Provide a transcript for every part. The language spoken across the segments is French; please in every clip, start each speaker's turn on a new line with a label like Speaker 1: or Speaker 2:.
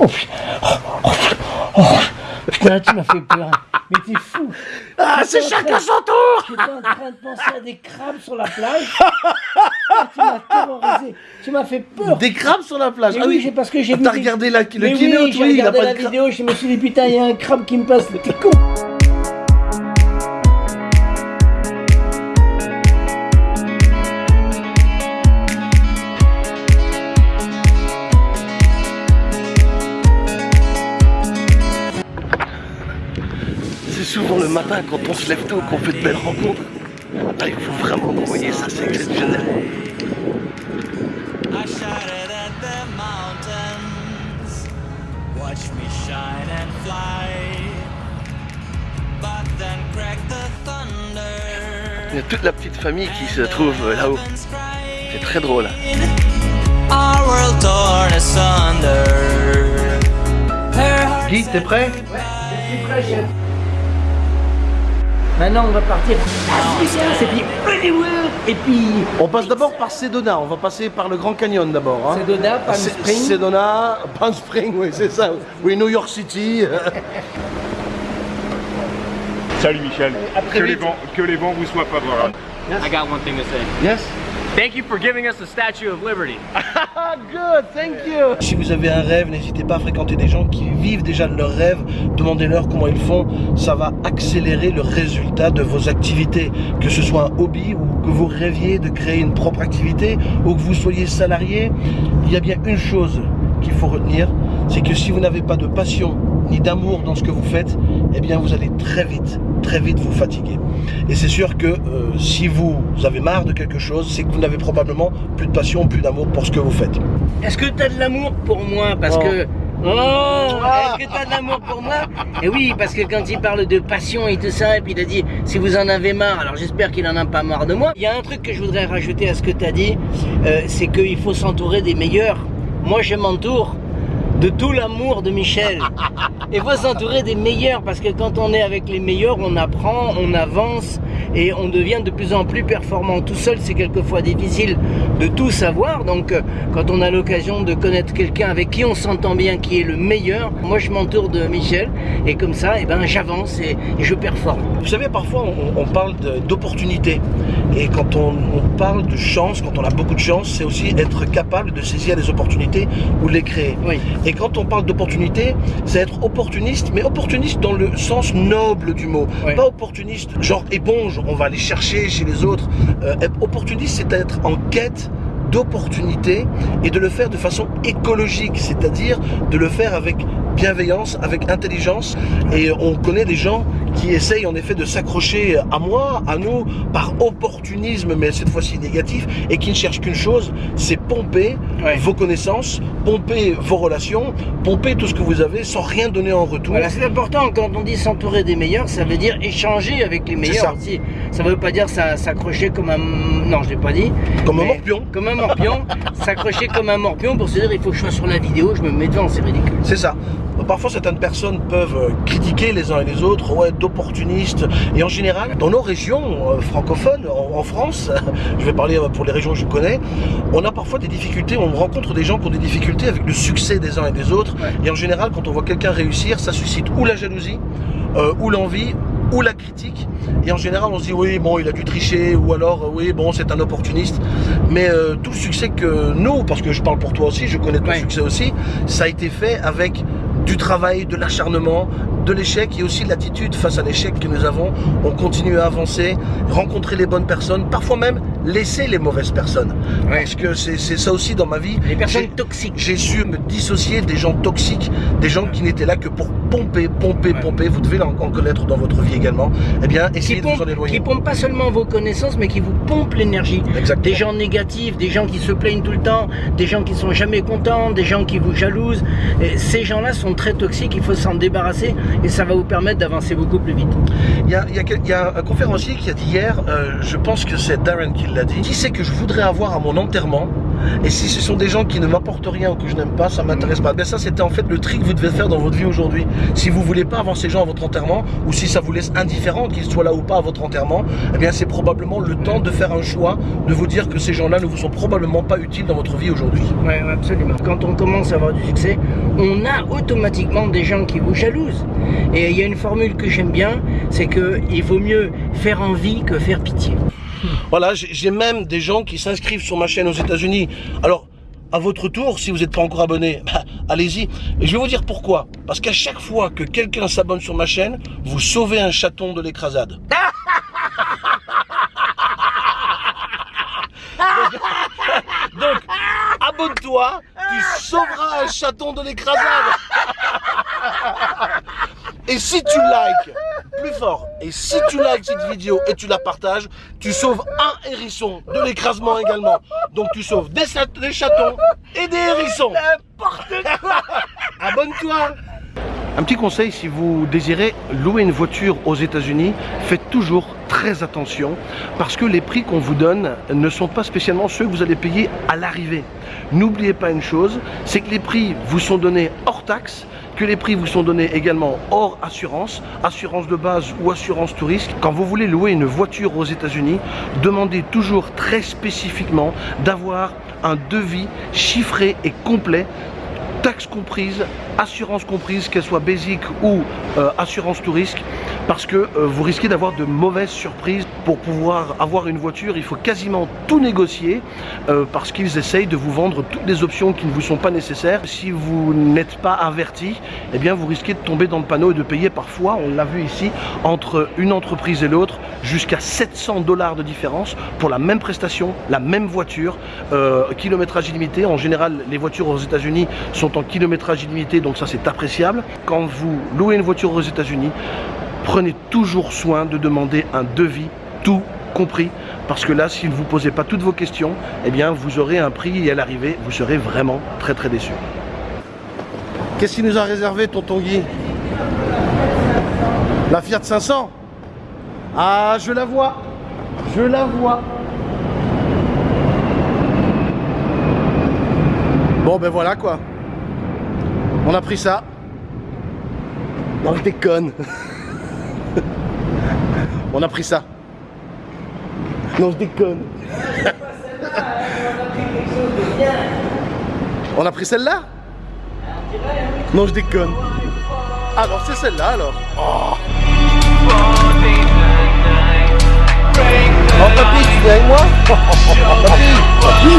Speaker 1: Oh, putain. Oh, oh, putain, tu m'as fait peur. Mais t'es fou.
Speaker 2: Ah, c'est chacun son tour
Speaker 1: J'étais en train de penser à des crabes sur la plage. Ah, tu m'as terrorisé. Tu m'as fait peur.
Speaker 2: Des crabes sur la plage
Speaker 1: Mais
Speaker 2: Ah
Speaker 1: oui, c'est parce que j'ai vu
Speaker 2: T'as
Speaker 1: des-
Speaker 2: regardé la, le
Speaker 1: Mais
Speaker 2: kiné
Speaker 1: oui, j'ai
Speaker 2: oui, il a
Speaker 1: regardé
Speaker 2: pas
Speaker 1: la vidéo, je me suis dit putain, il y a un crabe qui me passe, mais t'es con.
Speaker 2: C'est souvent le matin quand on se lève tôt qu'on fait de belles rencontres. Il faut vraiment envoyer ça, c'est exceptionnel.
Speaker 3: I shouted at the mountains, watch me shine and fly. But then cracked the thunder.
Speaker 2: Il y a toute la petite famille qui se trouve euh, là-haut. C'est très drôle. Guy, t'es prêt
Speaker 1: Je suis prêt, chef. Maintenant, on va partir à Vegas, et puis Hollywood, et puis
Speaker 2: On passe d'abord par Sedona, on va passer par le Grand Canyon d'abord. hein.
Speaker 1: Sedona, Palm
Speaker 2: C'est-
Speaker 1: Springs.
Speaker 2: Sedona, Palm Springs, oui, c'est ça. Oui, New York City.
Speaker 4: Salut Michel,
Speaker 1: après
Speaker 4: que les, vents, que les vents vous soient favorables.
Speaker 5: I got one thing to say.
Speaker 2: yes
Speaker 5: Thank you for giving us the Statue of Liberty.
Speaker 2: Ah, good, thank you. Si vous avez un rêve, n'hésitez pas à fréquenter des gens qui vivent déjà de leur rêve. Demandez-leur comment ils font. Ça va accélérer le résultat de vos activités. Que ce soit un hobby ou que vous rêviez de créer une propre activité ou que vous soyez salarié, il y a bien une chose qu'il faut retenir, c'est que si vous n'avez pas de passion ni d'amour dans ce que vous faites, eh bien vous allez très vite, très vite vous fatiguer. Et c'est sûr que euh, si vous avez marre de quelque chose, c'est que vous n'avez probablement plus de passion, plus d'amour pour ce que vous faites.
Speaker 1: Est-ce que t'as de l'amour pour moi? Parce
Speaker 2: Oh.
Speaker 1: que. Oh Est-ce que t'as de l'amour pour moi? Et oui, parce que quand il parle de passion et tout ça, et puis il a dit si vous en avez marre, alors j'espère qu'il en a pas marre de moi. Il y a un truc que je voudrais rajouter à ce que t'as dit, euh, c'est qu'il faut s'entourer des meilleurs. Moi, je m'entoure de tout l'amour de Michel. Il faut s'entourer des meilleurs parce que quand on est avec les meilleurs, on apprend, on avance et on devient de plus en plus performant. Tout seul, c'est quelquefois difficile de tout savoir. Donc, euh, quand on a l'occasion de connaître quelqu'un avec qui on s'entend bien, qui est le meilleur, moi je m'entoure de Michel et comme ça, eh ben, j'avance et, et je performe.
Speaker 2: Vous savez, parfois on, on parle de- d'opportunité. Et quand on, on parle de chance, quand on a beaucoup de chance, c'est aussi être capable de saisir les opportunités ou les créer.
Speaker 1: Oui.
Speaker 2: Et quand on parle d'opportunité, c'est être opportuniste, mais opportuniste dans le sens noble du mot. Pas opportuniste, genre éponge, on va aller chercher chez les autres. Euh, être opportuniste, c'est être en quête d'opportunités et de le faire de façon écologique, c'est-à-dire de le faire avec bienveillance, avec intelligence. Et on connaît des gens qui essayent en effet de s'accrocher à moi, à nous, par opportunisme, mais cette fois-ci négatif, et qui ne cherchent qu'une chose, c'est pomper
Speaker 1: Ouais.
Speaker 2: vos connaissances, pomper vos relations, pomper tout ce que vous avez sans rien donner en retour.
Speaker 1: Voilà, c'est important quand on dit s'entourer des meilleurs, ça veut dire échanger avec les meilleurs aussi. Ça veut pas dire ça- s'accrocher comme un. Non, je l'ai pas dit.
Speaker 2: Comme un morpion.
Speaker 1: Comme un morpion. s'accrocher comme un morpion pour se dire il faut que je sois sur la vidéo, je me mets devant, c'est ridicule.
Speaker 2: C'est ça. Parfois, certaines personnes peuvent euh, critiquer les uns et les autres, ouais, d'opportunistes. Et en général, dans nos régions euh, francophones, en, France, je vais parler euh, pour les régions que je connais, on a parfois des difficultés, on rencontre des gens qui ont des difficultés avec le succès des uns et des autres.
Speaker 1: Ouais.
Speaker 2: Et en général, quand on voit quelqu'un réussir, ça suscite ou la jalousie, euh, ou l'envie, ou la critique. Et en général, on se dit oui, bon, il a dû tricher, ou alors euh, oui, bon, c'est un opportuniste. Mais euh, tout le succès que nous, parce que je parle pour toi aussi, je connais ton succès aussi, ça a été fait avec du travail, de l'acharnement, de l'échec et aussi de l'attitude face à l'échec que nous avons. On continue à avancer, rencontrer les bonnes personnes, parfois même laisser les mauvaises personnes.
Speaker 1: Ouais.
Speaker 2: Parce que c'est ça aussi dans ma vie.
Speaker 1: Les personnes toxiques.
Speaker 2: j'ai su me dissocier des gens toxiques, des gens qui n'étaient là que pour pomper, pomper,
Speaker 1: Ouais.
Speaker 2: pomper. Vous devez en, en connaître dans votre vie également. Eh bien,
Speaker 1: Qui
Speaker 2: essayez de vous en éloigner.
Speaker 1: qui pompent pas seulement vos connaissances, mais qui vous pompent l'énergie. Des gens négatifs, des gens qui se plaignent tout le temps, des gens qui sont jamais contents, des gens qui vous jalousent. Et ces gens-là sont très toxiques, il faut s'en débarrasser et ça va vous permettre d'avancer beaucoup plus vite.
Speaker 2: Il y a, il y a quel- il y a un conférencier qui a dit hier, euh, je pense que c'est Darren qui l'a dit, qui c'est que je voudrais avoir à mon enterrement et si ce sont des gens qui ne m'apportent rien ou que je n'aime pas, ça m'intéresse pas. Ben ça c'était en fait le tri que vous devez faire dans votre vie aujourd'hui. Si vous voulez pas avoir ces gens à votre enterrement ou si ça vous laisse indifférent qu'ils soient là ou pas à votre enterrement, eh bien c'est probablement le temps de faire un choix, de vous dire que ces gens-là ne vous sont probablement pas utiles dans votre vie aujourd'hui.
Speaker 1: Ouais, absolument. Quand on commence à avoir du succès, on a automatiquement des gens qui vous jalousent. Et il y a une formule que j'aime bien, c'est que il vaut mieux faire envie que faire pitié.
Speaker 2: Voilà, j'ai même des gens qui s'inscrivent sur ma chaîne aux États-Unis. Alors, à votre tour, si vous n'êtes pas encore abonné, bah, allez-y. Et je vais vous dire pourquoi. Parce qu'à chaque fois que quelqu'un s'abonne sur ma chaîne, vous sauvez un chaton de l'écrasade. Donc, abonne-toi, tu sauveras un chaton de l'écrasade. Et si tu likes, plus fort, et si tu likes cette vidéo et tu la partages, tu sauves un hérisson de l'écrasement également. Donc tu sauves des, chat- des chatons et des hérissons. N'importe quoi Abonne-toi un petit conseil, si vous désirez louer une voiture aux États-Unis, faites toujours très attention parce que les prix qu'on vous donne ne sont pas spécialement ceux que vous allez payer à l'arrivée. N'oubliez pas une chose, c'est que les prix vous sont donnés hors taxe, que les prix vous sont donnés également hors assurance, assurance de base ou assurance tout. Quand vous voulez louer une voiture aux États-Unis, demandez toujours très spécifiquement d'avoir un devis chiffré et complet taxes comprises, assurance comprise, qu'elle soit basique ou euh, assurance tout parce que euh, vous risquez d'avoir de mauvaises surprises. Pour pouvoir avoir une voiture, il faut quasiment tout négocier, euh, parce qu'ils essayent de vous vendre toutes les options qui ne vous sont pas nécessaires. Si vous n'êtes pas averti, eh bien vous risquez de tomber dans le panneau et de payer parfois, on l'a vu ici, entre une entreprise et l'autre, jusqu'à 700 dollars de différence pour la même prestation, la même voiture, euh, kilométrage illimité. En général, les voitures aux États-Unis sont en kilométrage illimité, donc ça c'est appréciable. Quand vous louez une voiture aux États-Unis, prenez toujours soin de demander un devis tout compris parce que là si vous ne vous posez pas toutes vos questions eh bien vous aurez un prix et à l'arrivée vous serez vraiment très très déçu qu'est-ce qu'il nous a réservé tonton Guy? La Fiat 500 ah je la vois. Je la vois. Bon ben voilà quoi. On a pris ça. Non je déconne On a pris ça. Non, je déconne. On a pris celle-là Non, je déconne. Alors, c'est celle-là alors. Oh. Oh, papy, tu viens avec moi Papy, papy,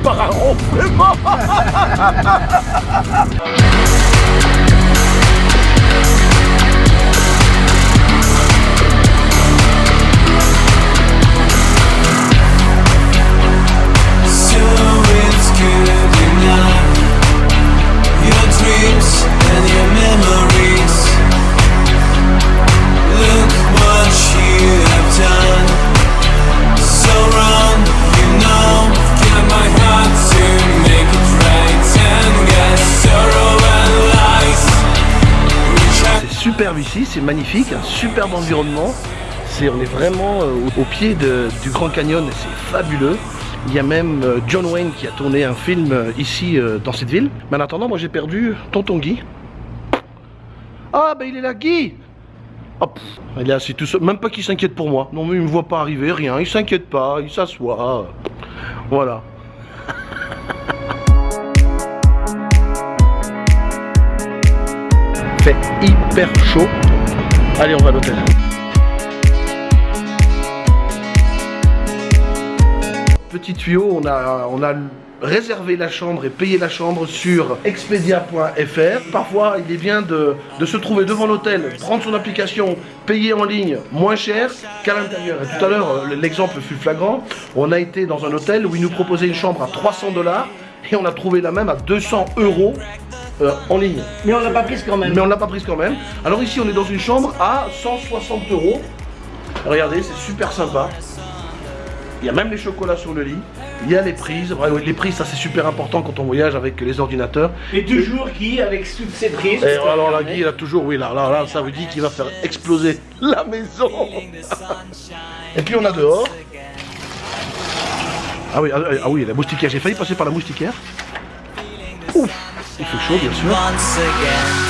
Speaker 2: été trahi par un c'est magnifique, un superbe environnement. On est vraiment euh, au, pied du Grand Canyon, c'est fabuleux. Il y a même euh, John Wayne qui a tourné un film euh, ici dans cette ville. Mais en attendant, moi j'ai perdu Tonton Guy. Ah bah il est là, Guy Hop, il est assis tout seul, même pas qu'il s'inquiète pour moi. Non mais il me voit pas arriver, rien, il s'inquiète pas, il s'assoit. Voilà. Fait hyper chaud. Allez, on va à l'hôtel. Petit tuyau, on a, on a réservé la chambre et payé la chambre sur expedia.fr. Parfois, il est bien de, se trouver devant l'hôtel, prendre son application, payer en ligne moins cher qu'à l'intérieur. Tout à l'heure, euh, l'exemple fut flagrant. On a été dans un hôtel où ils nous proposaient une chambre à 300 dollars et on a trouvé la même à 200 euros euh, en ligne.
Speaker 1: Mais on l'a pas prise quand même.
Speaker 2: Mais on l'a pas prise quand même. Alors ici, on est dans une chambre à 160 euros. Regardez, c'est super sympa. Il y a même les chocolats sur le lit. Il y a les prises. Les prises, ça c'est super important quand on voyage avec les ordinateurs.
Speaker 1: Et toujours qui, avec toutes ces prises.
Speaker 2: Et alors là, Guy, il a toujours, oui, là, là, là, ça veut dire qu'il va faire exploser la maison. Et puis on a dehors. Ah oui, ah, ah oui, la moustiquaire. J'ai failli passer par la moustiquaire. Ouf,
Speaker 3: once again.